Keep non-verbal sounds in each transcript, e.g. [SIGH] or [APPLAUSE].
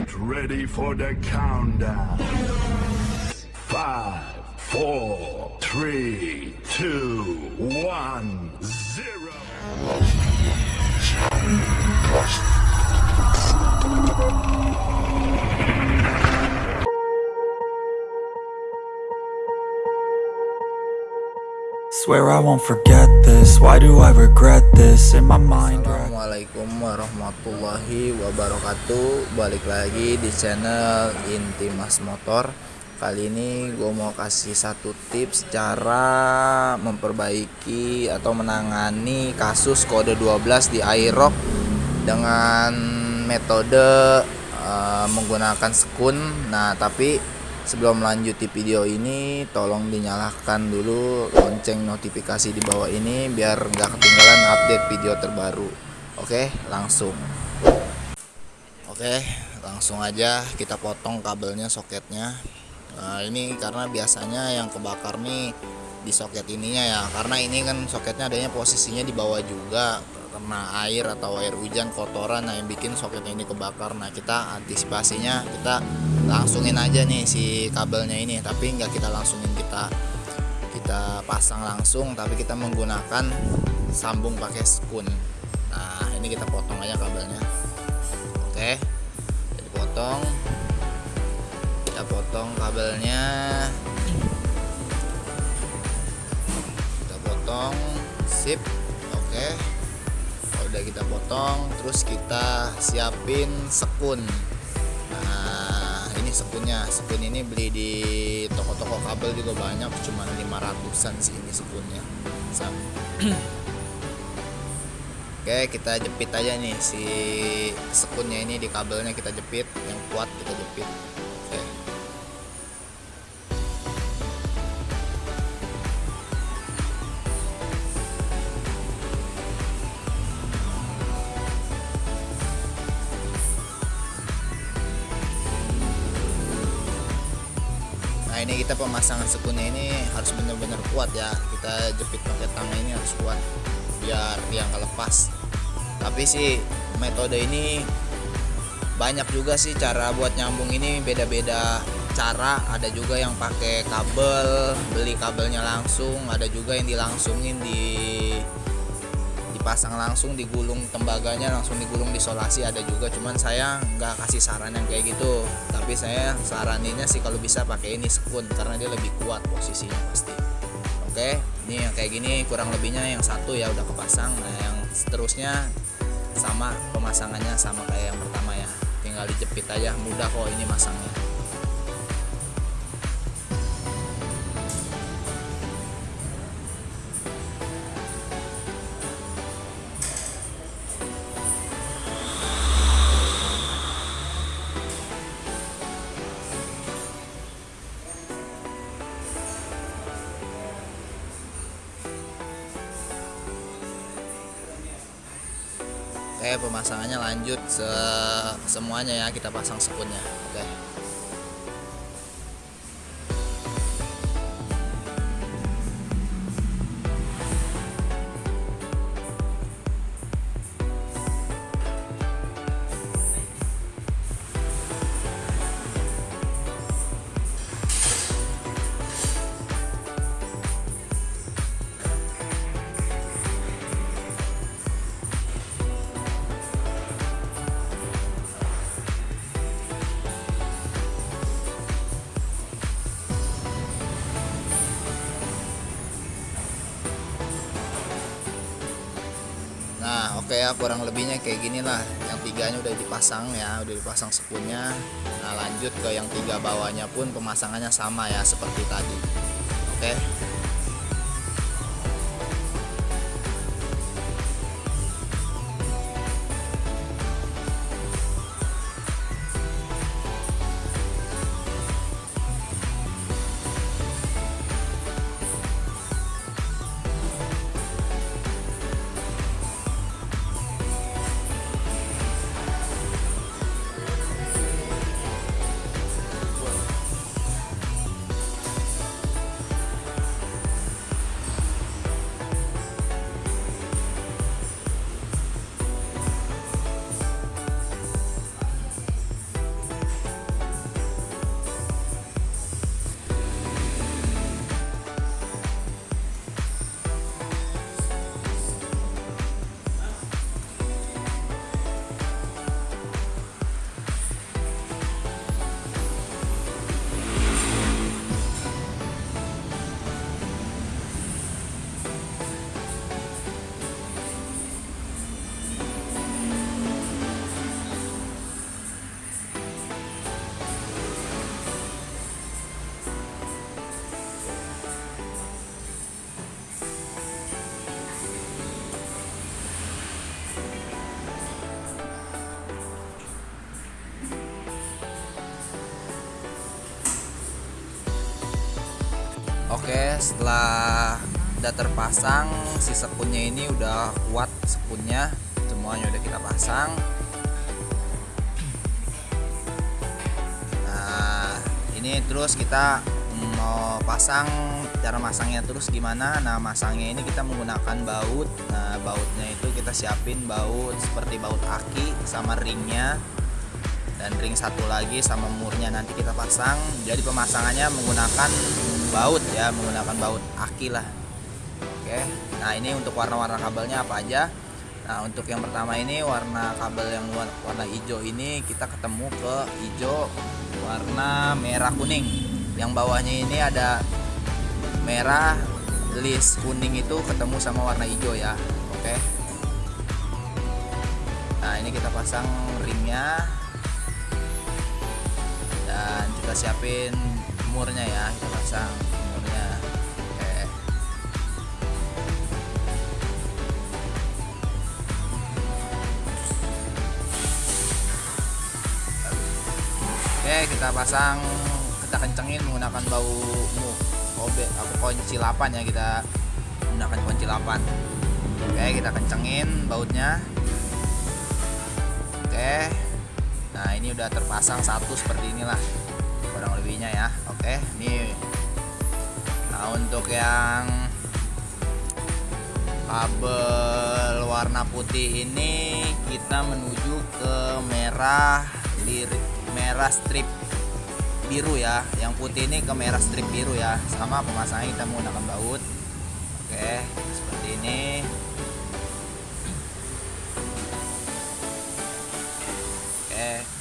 Get ready for the countdown. Five, four, three, two, one, zero. Swear I won't forget this. Why do I regret this in my mind? Assalamualaikum warahmatullahi wabarakatuh Balik lagi di channel Inti Mas Motor Kali ini gue mau kasih satu tips cara memperbaiki atau menangani kasus kode 12 di iRock Dengan metode uh, menggunakan sekun Nah tapi sebelum melanjuti video ini tolong dinyalakan dulu lonceng notifikasi di bawah ini biar nggak ketinggalan update video terbaru. Oke langsung. Oke langsung aja kita potong kabelnya soketnya. Nah ini karena biasanya yang kebakar nih di soket ininya ya. Karena ini kan soketnya adanya posisinya di bawah juga karena air atau air hujan kotoran nah yang bikin soketnya ini kebakar. Nah kita antisipasinya kita langsungin aja nih si kabelnya ini tapi nggak kita langsungin kita kita pasang langsung tapi kita menggunakan sambung pakai spoon nah ini kita potong aja kabelnya. Oke jadi potong. Kita potong kabelnya. Kita potong sip. Oke kalau udah kita potong terus kita siapin sekun ini sekunnya sekun ini beli di toko-toko kabel juga banyak cuma 500an sih ini sekunnya [CLEARS THROAT] oke kita jepit aja nih si sekunnya ini di kabelnya kita jepit yang kuat kita jepit kita pemasangan sekunnya ini harus benar-benar kuat ya. Kita jepit pakai tang ini harus kuat Biar dia nggak lepas. Tapi sih metode ini banyak juga sih cara buat nyambung ini beda-beda cara. Ada juga yang pakai kabel beli kabelnya langsung. Ada juga yang dilangsungin di dipasang langsung digulung tembaganya langsung digulung isolasi ada juga. Cuman saya nggak kasih saran yang kayak gitu. Tapi saya saraninnya sih kalau bisa pakai ini sekun karena dia lebih kuat posisinya pasti. Oke ini yang kayak gini kurang lebihnya yang satu ya udah kepasang. Nah yang seterusnya sama pemasangannya sama kayak yang pertama ya. Tinggal dijepit aja mudah kok ini masangnya Pemasangannya lanjut se semuanya ya kita pasang sekunnya oke Ya kurang lebihnya kayak gini lah. Yang tiganya udah dipasang ya Udah dipasang sekunnya Nah lanjut ke yang tiga bawahnya pun pemasangannya sama ya seperti tadi setelah udah terpasang si sekunnya ini udah kuat sekunnya semuanya udah kita pasang. Nah ini terus kita mau pasang cara masangnya terus gimana? Nah masangnya ini kita menggunakan baut. Nah bautnya itu kita siapin baut seperti baut aki sama ringnya. Dan ring satu lagi sama murnya nanti kita pasang. Jadi pemasangannya menggunakan baut ya menggunakan baut aki lah Oke, nah ini untuk warna-warna kabelnya apa aja? Nah untuk yang pertama ini warna kabel yang warna hijau ini kita ketemu ke hijau warna merah kuning. Yang bawahnya ini ada merah list kuning itu ketemu sama warna hijau ya. Oke. Nah ini kita pasang ringnya dan kita siapin murnya ya kita pasang Oke. Kita pasang kita kencengin menggunakan bau mu kobe aku kunci 8 ya kita menggunakan kunci 8 Oke kita kencengin bautnya. Oke. Nah ini udah terpasang satu seperti inilah lebihnya ya. Oke ini. Nah untuk yang kabel warna putih ini kita menuju ke merah lirik merah strip biru ya. Yang putih ini ke merah strip biru ya. Sama pemasangan kita menggunakan baut. Oke seperti ini. Oke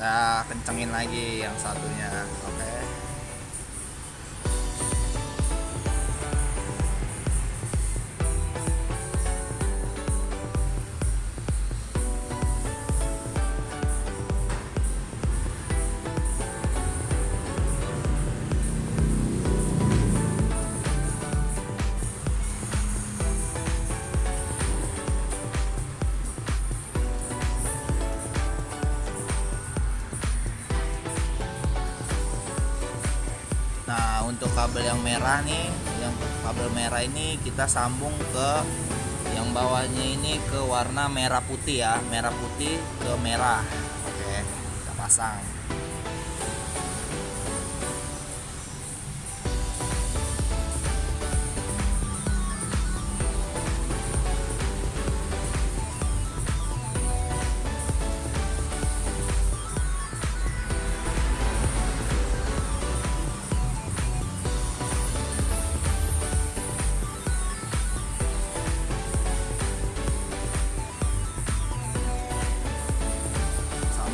kita kencengin lagi yang satunya oke okay. Kabel yang merah nih yang kabel merah ini kita sambung ke yang bawahnya ini ke warna merah putih ya merah putih ke merah. Oke kita pasang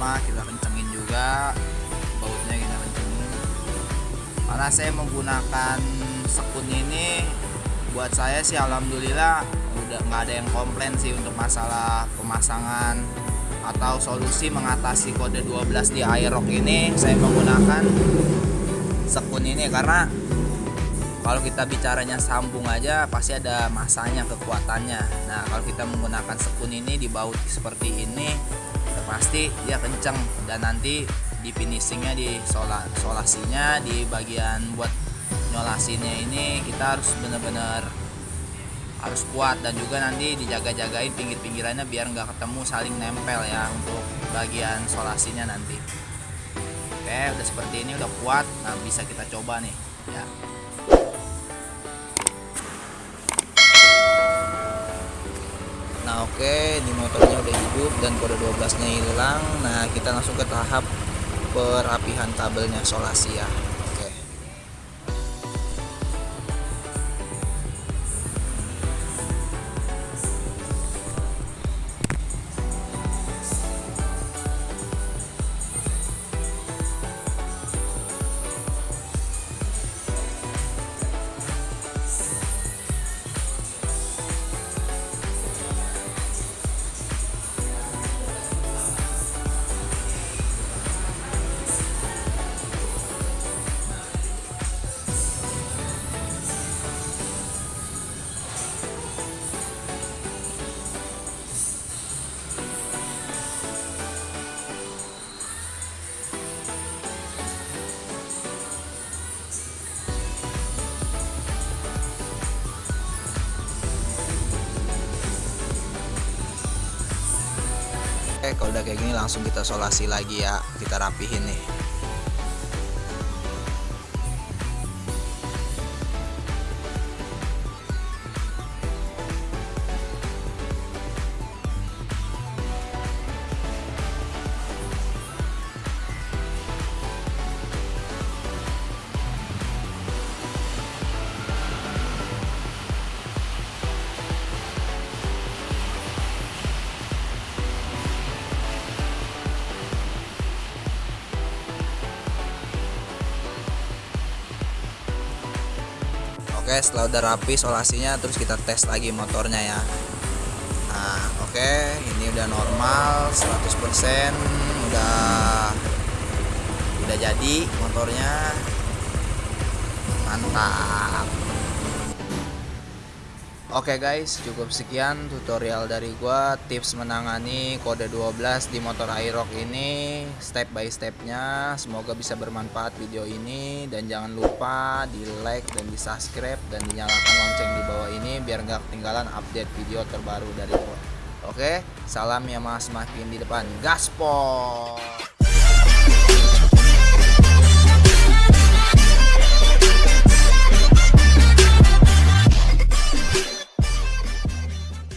sama kita kencengin juga bautnya kita kencengin. Karena saya menggunakan sekun ini buat saya sih alhamdulillah udah nggak ada yang komplain sih untuk masalah pemasangan atau solusi mengatasi kode 12 di Aerox ini saya menggunakan sekun ini. Karena kalau kita bicaranya sambung aja pasti ada masanya kekuatannya. Nah kalau kita menggunakan sekun ini di baut seperti ini pasti dia kenceng. Dan nanti di finishingnya di sola, solasinya di bagian buat nyolasinya ini kita harus bener-bener harus kuat. Dan juga nanti dijaga-jagain pinggir-pinggirannya biar nggak ketemu saling nempel ya untuk bagian solasinya nanti. Oke udah seperti ini udah kuat. Nah bisa kita coba nih. Ya Nah oke di motornya udah hidup dan kode 12 nya hilang. Nah kita langsung ke tahap perapihan kabelnya solasi ya Oke kayak gini langsung kita solasi lagi ya. Kita rapihin nih Oke setelah udah rapi solasinya terus kita tes lagi motornya ya. Nah oke ini udah normal 100% udah udah jadi motornya. Mantap Oke guys, cukup sekian tutorial dari gua tips menangani kode 12 di motor Aerox ini step by stepnya. Semoga bisa bermanfaat video ini dan jangan lupa di like dan di subscribe dan dinyalakan lonceng di bawah ini biar nggak ketinggalan update video terbaru dari gua. Oke, salam ya mas makin di depan gaspol.